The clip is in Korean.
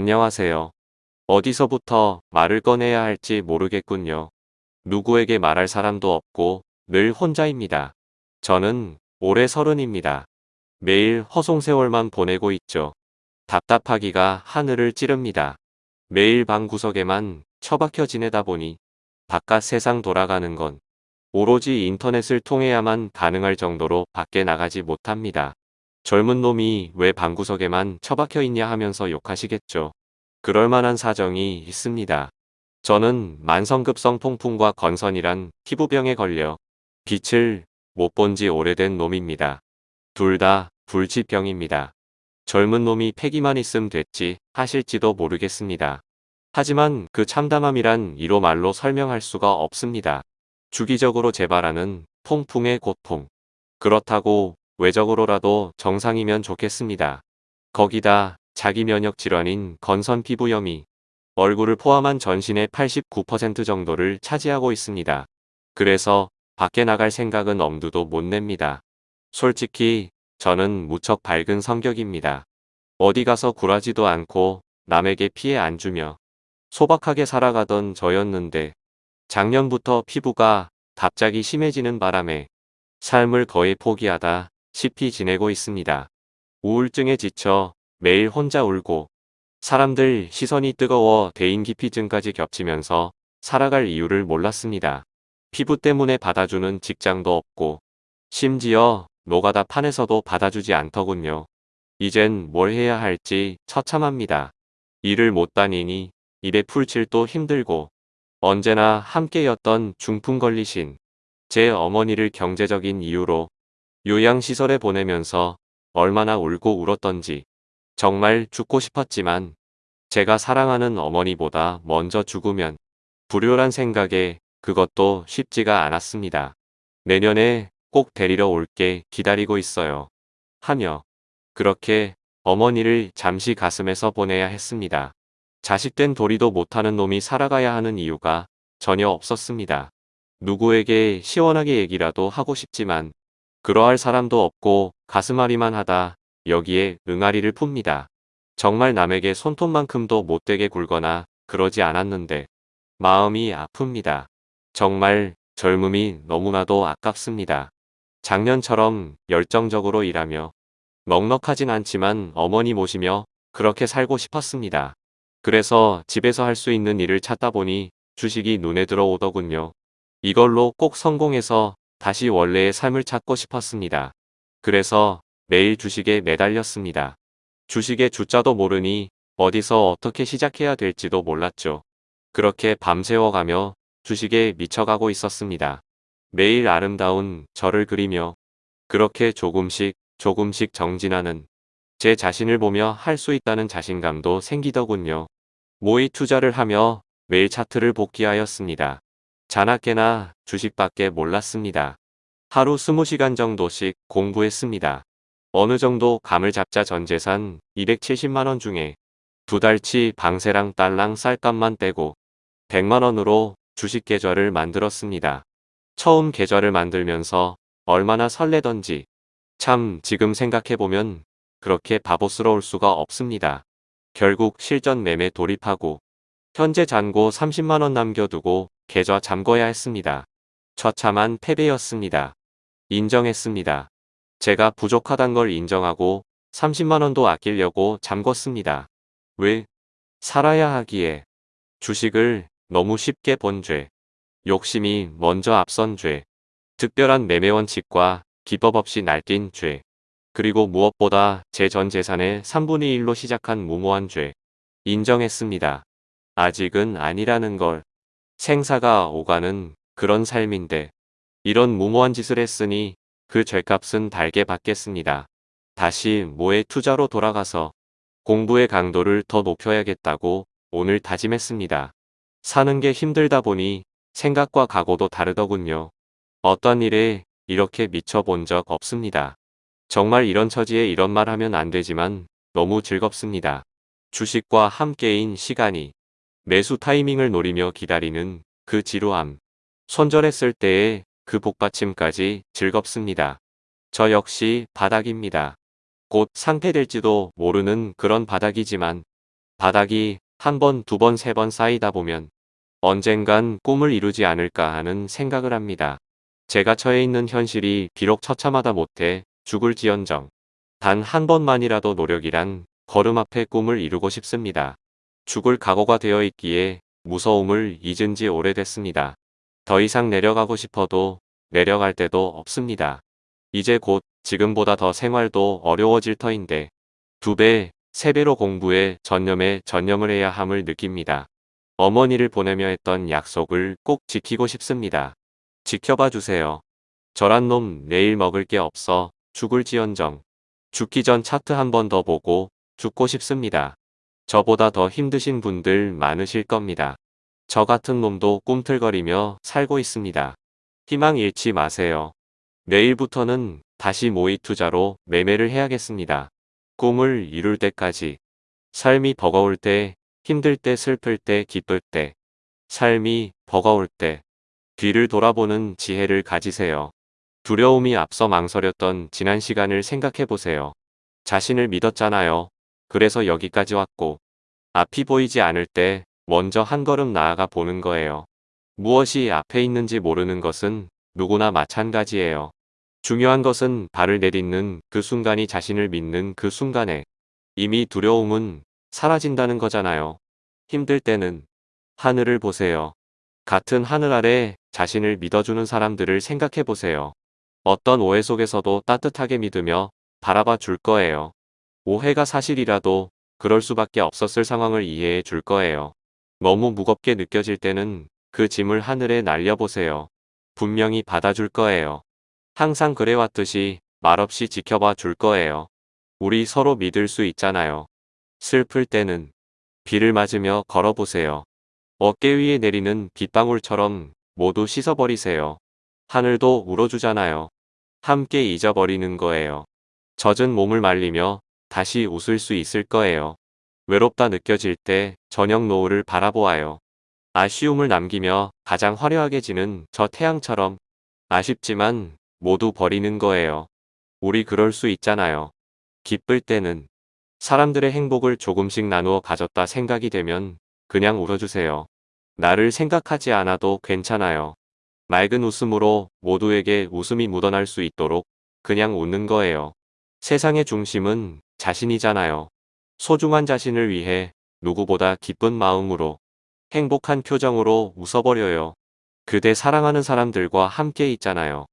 안녕하세요. 어디서부터 말을 꺼내야 할지 모르겠군요. 누구에게 말할 사람도 없고 늘 혼자입니다. 저는 올해 서른입니다. 매일 허송세월만 보내고 있죠. 답답하기가 하늘을 찌릅니다. 매일 방 구석에만 처박혀 지내다 보니 바깥 세상 돌아가는 건 오로지 인터넷을 통해야만 가능할 정도로 밖에 나가지 못합니다. 젊은 놈이 왜 방구석에만 처박혀 있냐 하면서 욕하시겠죠. 그럴 만한 사정이 있습니다. 저는 만성급성 통풍과 건선이란 피부병에 걸려 빛을 못 본 지 오래된 놈입니다. 둘 다 불치병입니다. 젊은 놈이 패기만 있음 됐지 하실지도 모르겠습니다. 하지만 그 참담함이란 이로 말로 설명할 수가 없습니다. 주기적으로 재발하는 통풍의 고통. 그렇다고 외적으로라도 정상이면 좋겠습니다. 거기다 자기 면역 질환인 건선 피부염이 얼굴을 포함한 전신의 89% 정도를 차지하고 있습니다. 그래서 밖에 나갈 생각은 엄두도 못 냅니다. 솔직히 저는 무척 밝은 성격입니다. 어디 가서 굴하지도 않고 남에게 피해 안 주며 소박하게 살아가던 저였는데 작년부터 피부가 갑자기 심해지는 바람에 삶을 거의 포기하다 시피 지내고 있습니다. 우울증에 지쳐 매일 혼자 울고 사람들 시선이 뜨거워 대인기피증까지 겹치면서 살아갈 이유를 몰랐습니다. 피부 때문에 받아주는 직장도 없고 심지어 노가다 판에서도 받아주지 않더군요. 이젠 뭘 해야 할지 처참합니다. 일을 못 다니니 일에 풀칠도 힘들고 언제나 함께였던 중풍 걸리신 제 어머니를 경제적인 이유로 요양시설에 보내면서 얼마나 울고 울었던지 정말 죽고 싶었지만 제가 사랑하는 어머니보다 먼저 죽으면 불효란 생각에 그것도 쉽지가 않았습니다. 내년에 꼭 데리러 올게 기다리고 있어요. 하며 그렇게 어머니를 잠시 가슴에서 보내야 했습니다. 자식된 도리도 못하는 놈이 살아가야 하는 이유가 전혀 없었습니다. 누구에게 시원하게 얘기라도 하고 싶지만 그러할 사람도 없고 가슴앓이만 하다 여기에 응아리를 풉니다. 정말 남에게 손톱만큼도 못되게 굴거나 그러지 않았는데 마음이 아픕니다. 정말 젊음이 너무나도 아깝습니다. 작년처럼 열정적으로 일하며 넉넉하진 않지만 어머니 모시며 그렇게 살고 싶었습니다. 그래서 집에서 할 수 있는 일을 찾다 보니 주식이 눈에 들어오더군요. 이걸로 꼭 성공해서 다시 원래의 삶을 찾고 싶었습니다. 그래서 매일 주식에 매달렸습니다. 주식의 주자도 모르니 어디서 어떻게 시작해야 될지도 몰랐죠. 그렇게 밤새워가며 주식에 미쳐가고 있었습니다. 매일 아름다운 저를 그리며 그렇게 조금씩 조금씩 정진하는 제 자신을 보며 할 수 있다는 자신감도 생기더군요. 모의 투자를 하며 매일 차트를 복귀하였습니다. 자나깨나 주식밖에 몰랐습니다. 하루 20시간 정도씩 공부했습니다. 어느 정도 감을 잡자 전 재산 270만원 중에 두 달치 방세랑 딸랑 쌀값만 떼고 100만원으로 주식 계좌를 만들었습니다. 처음 계좌를 만들면서 얼마나 설레던지 참 지금 생각해보면 그렇게 바보스러울 수가 없습니다. 결국 실전 매매 돌입하고 현재 잔고 30만원 남겨두고 계좌 잠궈야 했습니다. 처참한 패배였습니다. 인정했습니다. 제가 부족하단 걸 인정하고 30만원도 아끼려고 잠궜습니다. 왜? 살아야 하기에 주식을 너무 쉽게 본 죄. 욕심이 먼저 앞선 죄. 특별한 매매 원칙과 기법 없이 날뛴 죄. 그리고 무엇보다 제 전 재산의 3분의 1로 시작한 무모한 죄. 인정했습니다. 아직은 아니라는 걸. 생사가 오가는 그런 삶인데 이런 무모한 짓을 했으니 그 죄값은 달게 받겠습니다. 다시 모의 투자로 돌아가서 공부의 강도를 더 높여야겠다고 오늘 다짐했습니다. 사는 게 힘들다 보니 생각과 각오도 다르더군요. 어떤 일에 이렇게 미쳐본 적 없습니다. 정말 이런 처지에 이런 말 하면 안 되지만 너무 즐겁습니다. 주식과 함께인 시간이 매수 타이밍을 노리며 기다리는 그 지루함. 손절했을 때의 그 복받침까지 즐겁습니다. 저 역시 바닥입니다. 곧 상태될지도 모르는 그런 바닥이지만 바닥이 한 번, 두 번, 세 번 쌓이다 보면 언젠간 꿈을 이루지 않을까 하는 생각을 합니다. 제가 처해 있는 현실이 비록 처참하다 못해 죽을지언정 단 한 번만이라도 노력이란 걸음 앞에 꿈을 이루고 싶습니다. 죽을 각오가 되어 있기에 무서움을 잊은 지 오래됐습니다. 더 이상 내려가고 싶어도 내려갈 데도 없습니다. 이제 곧 지금보다 더 생활도 어려워질 터인데 두 배, 세 배로 공부에 전념에 전념을 해야 함을 느낍니다. 어머니를 보내며 했던 약속을 꼭 지키고 싶습니다. 지켜봐 주세요. 저란 놈 내일 먹을 게 없어 죽을지언정 죽기 전 차트 한 번 더 보고 죽고 싶습니다. 저보다 더 힘드신 분들 많으실 겁니다. 저 같은 놈도 꿈틀거리며 살고 있습니다. 희망 잃지 마세요. 내일부터는 다시 모의 투자로 매매를 해야겠습니다. 꿈을 이룰 때까지. 삶이 버거울 때, 힘들 때, 슬플 때, 기쁠 때. 삶이 버거울 때. 뒤를 돌아보는 지혜를 가지세요. 두려움이 앞서 망설였던 지난 시간을 생각해 보세요. 자신을 믿었잖아요. 그래서 여기까지 왔고. 앞이 보이지 않을 때 먼저 한 걸음 나아가 보는 거예요. 무엇이 앞에 있는지 모르는 것은 누구나 마찬가지예요. 중요한 것은 발을 내딛는 그 순간이 자신을 믿는 그 순간에 이미 두려움은 사라진다는 거잖아요. 힘들 때는 하늘을 보세요. 같은 하늘 아래 자신을 믿어주는 사람들을 생각해 보세요. 어떤 오해 속에서도 따뜻하게 믿으며 바라봐 줄 거예요. 오해가 사실이라도 그럴 수밖에 없었을 상황을 이해해 줄 거예요. 너무 무겁게 느껴질 때는 그 짐을 하늘에 날려보세요. 분명히 받아줄 거예요. 항상 그래왔듯이 말없이 지켜봐 줄 거예요. 우리 서로 믿을 수 있잖아요. 슬플 때는 비를 맞으며 걸어보세요. 어깨 위에 내리는 빗방울처럼 모두 씻어버리세요. 하늘도 울어주잖아요. 함께 잊어버리는 거예요. 젖은 몸을 말리며 다시 웃을 수 있을 거예요. 외롭다 느껴질 때 저녁 노을을 바라보아요. 아쉬움을 남기며 가장 화려하게 지는 저 태양처럼 아쉽지만 모두 버리는 거예요. 우리 그럴 수 있잖아요. 기쁠 때는 사람들의 행복을 조금씩 나누어 가졌다 생각이 되면 그냥 울어주세요. 나를 생각하지 않아도 괜찮아요. 맑은 웃음으로 모두에게 웃음이 묻어날 수 있도록 그냥 웃는 거예요. 세상의 중심은 자신이잖아요. 소중한 자신을 위해 누구보다 기쁜 마음으로 행복한 표정으로 웃어버려요. 그대 사랑하는 사람들과 함께 있잖아요.